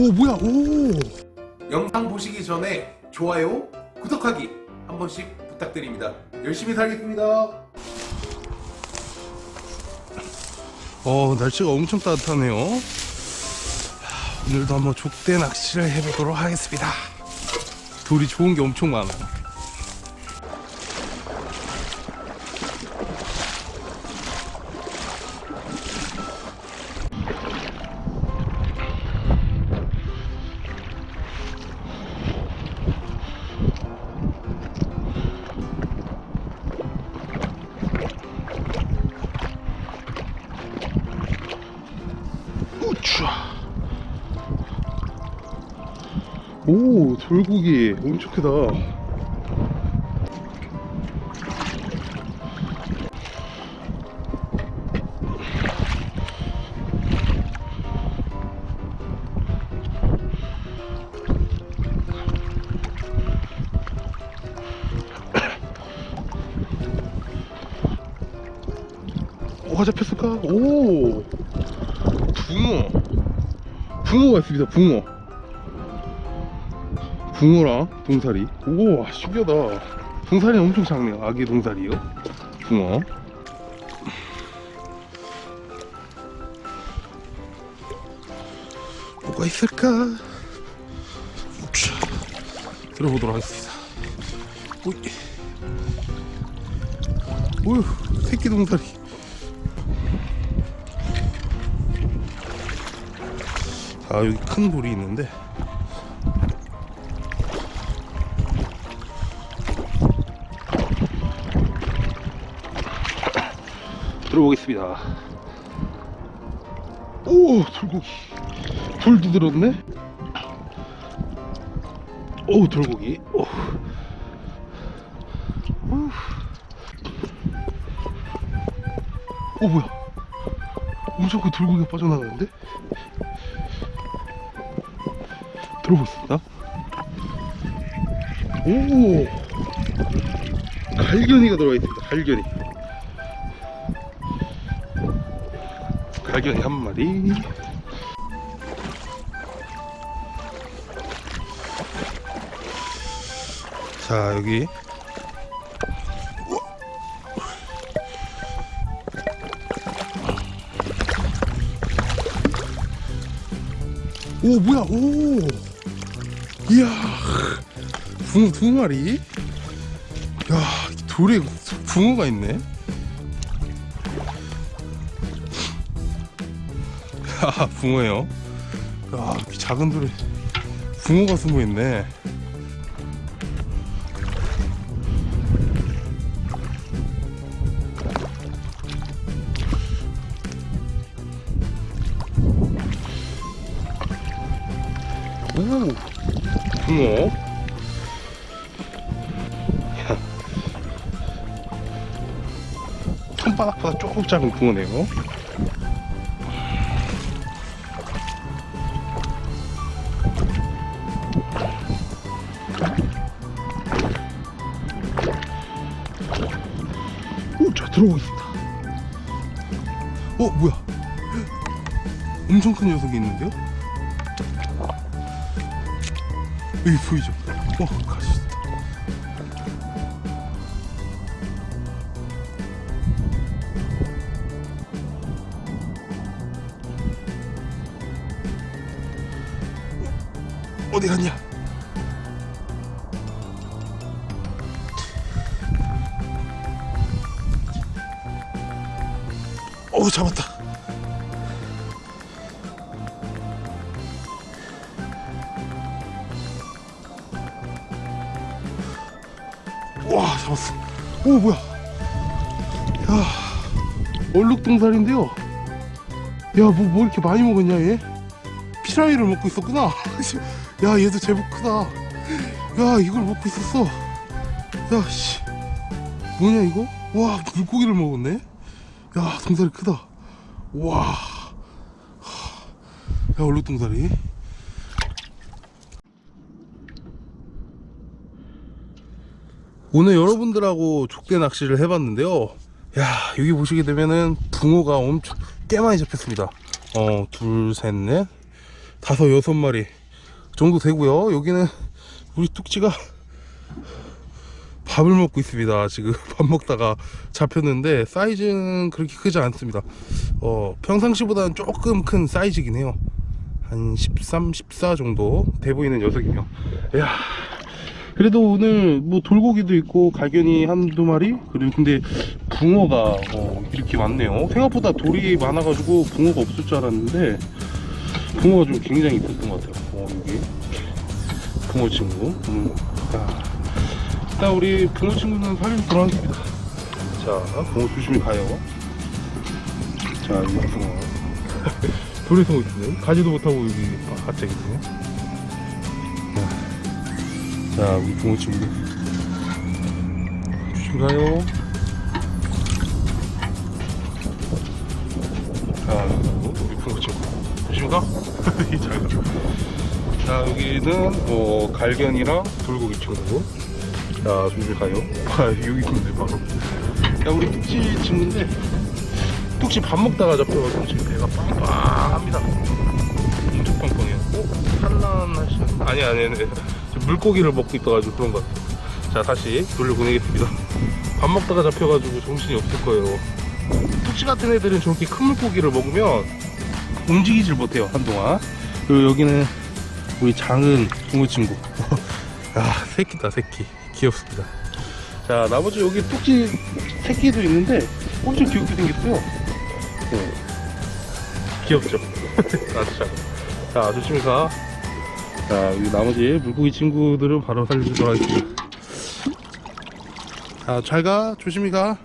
오 뭐야 오 영상 보시기 전에 좋아요, 구독하기 한 번씩 부탁드립니다. 열심히 살겠습니다. 어, 날씨가 엄청 따뜻하네요. 하, 오늘도 한번 족대 낚시를 해보도록 하겠습니다. 돌이 좋은 게 엄청 많아요. 오, 돌고기 엄청 크다. 뭐가 잡혔을까? 오, 붕어. 붕어가 있습니다. 붕어. 붕어랑 동사리. 오, 신기하다. 동사리는 엄청 작네요. 아기 동사리요. 붕어. 뭐가 있을까? 들어보도록 하겠습니다. 오이. 오유, 새끼 동사리. 아 여기 큰 돌이 있는데 들어보겠습니다 오 돌고기 돌도 들었네 오 돌고기 오. 오. 오 뭐야 엄청 큰 돌고기가 빠져나가는데 들어보겠습니다. 오! 갈견이가 들어가 있습니다. 갈견이. 갈견이 한 마리. 자, 여기. 오, 뭐야, 오! 이야 붕어 두 마리 야 돌에 붕어가 있네 야 붕어요? 야 작은 돌에 붕어가 숨어 있네. 오 붕어? 야. 손바닥보다 조금 작은 붕어네요 들어오고 있습니다 어 뭐야 엄청 큰 녀석이 있는데요 여기 보이죠? 어, 가시. 어디 갔냐? 어, 잡았다. 와 잡았어. 오 뭐야? 야 얼룩동살인데요. 야뭐 뭐 이렇게 많이 먹었냐 얘? 피라미를 먹고 있었구나. 야 얘도 제법 크다. 야 이걸 먹고 있었어. 야씨. 뭐냐 이거? 와 물고기를 먹었네 야 동살이 크다. 와 야 얼룩동살이. 오늘 여러분들하고 족대 낚시를 해봤는데요. 야 여기 보시게 되면은 붕어가 엄청 꽤 많이 잡혔습니다. 어 둘셋넷 다섯 여섯 마리 정도 되고요. 여기는 우리 뚝지가 밥을 먹고 있습니다. 지금 밥 먹다가 잡혔는데 사이즈는 그렇게 크지 않습니다. 어 평상시보다는 조금 큰 사이즈긴 해요. 한 13, 14 정도 돼 보이는 녀석이며. 야 그래도 오늘 뭐 돌고기도 있고 갈견이 한두 마리? 그리고 근데 붕어가 어, 이렇게 많네요. 생각보다 돌이 많아가지고 붕어가 없을 줄 알았는데 붕어가 좀 굉장히 있었던 것 같아요. 어, 여기. 붕어 친구. 음, 자, 일단 우리 붕어 친구는 살리도록 하겠습니다. 자 붕어 조심히 가요. 자 여기 붕어 돌에 숨어 있네 가지도 못하고 여기 갑자기 있네. 자 우리 붕어 친구 조심히 가요. 자 우리 붕어 친구. 조심히 가. 잘 가. 자 여기는 어, 갈견이랑 돌고기 친구 자 조심히 가요? 아 여기 있는데 바로. 야 우리 뚝지 친구인데 뚝지 밥 먹다가 잡혀가지고 지금 배가 빵빵합니다. 엄청 빵빵해요. 어? 산란하시 아니 아니 아니. 물고기를 먹고 있어가지고 그런 것 같아요. 자 다시 돌려보내겠습니다. 밥 먹다가 잡혀가지고 정신이 없을 거예요. 뚝지 같은 애들은 저렇게 큰 물고기를 먹으면 움직이질 못해요 한동안. 그리고 여기는 우리 작은 붕어 친구. 아 새끼다 새끼 귀엽습니다. 자 나머지 여기 뚝지 새끼도 있는데 엄청 귀엽게 생겼어요. 네. 귀엽죠? 아주 작아 자 조심히 가 자 여기 나머지 물고기 친구들은 바로 살려주도록 하겠습니다. 자 잘가. 조심히 가